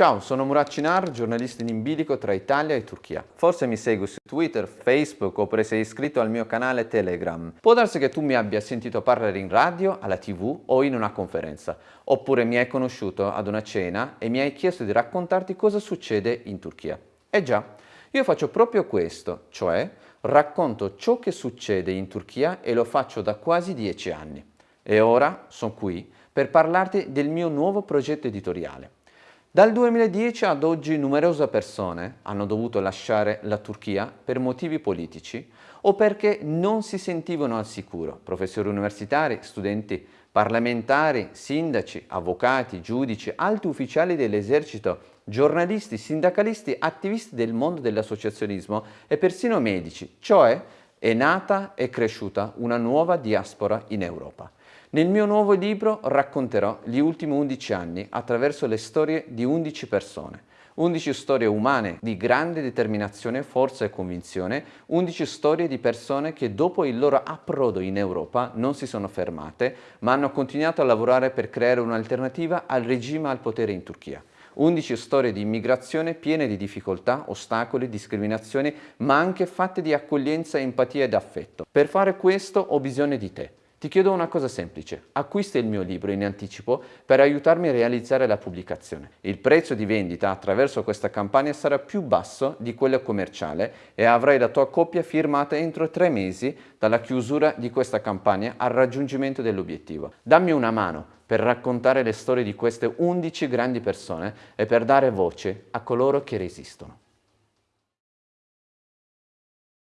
Ciao, sono Murat Cinar, giornalista in bilico tra Italia e Turchia. Forse mi segui su Twitter, Facebook oppure sei iscritto al mio canale Telegram. Può darsi che tu mi abbia sentito parlare in radio, alla tv o in una conferenza, oppure mi hai conosciuto ad una cena e mi hai chiesto di raccontarti cosa succede in Turchia. Eh già, io faccio proprio questo, cioè racconto ciò che succede in Turchia e lo faccio da quasi dieci anni. E ora sono qui per parlarti del mio nuovo progetto editoriale. Dal 2010 ad oggi numerose persone hanno dovuto lasciare la Turchia per motivi politici o perché non si sentivano al sicuro, professori universitari, studenti parlamentari, sindaci, avvocati, giudici, alti ufficiali dell'esercito, giornalisti, sindacalisti, attivisti del mondo dell'associazionismo e persino medici, cioè è nata e cresciuta una nuova diaspora in Europa. Nel mio nuovo libro racconterò gli ultimi 11 anni attraverso le storie di 11 persone. 11 storie umane di grande determinazione, forza e convinzione, 11 storie di persone che dopo il loro approdo in Europa non si sono fermate, ma hanno continuato a lavorare per creare un'alternativa al regime al potere in Turchia. 11 storie di immigrazione piene di difficoltà, ostacoli, discriminazioni, ma anche fatte di accoglienza, empatia ed affetto. Per fare questo ho bisogno di te. Ti chiedo una cosa semplice, acquista il mio libro in anticipo per aiutarmi a realizzare la pubblicazione. Il prezzo di vendita attraverso questa campagna sarà più basso di quello commerciale e avrai la tua copia firmata entro tre mesi dalla chiusura di questa campagna al raggiungimento dell'obiettivo. Dammi una mano per raccontare le storie di queste 11 grandi persone e per dare voce a coloro che resistono.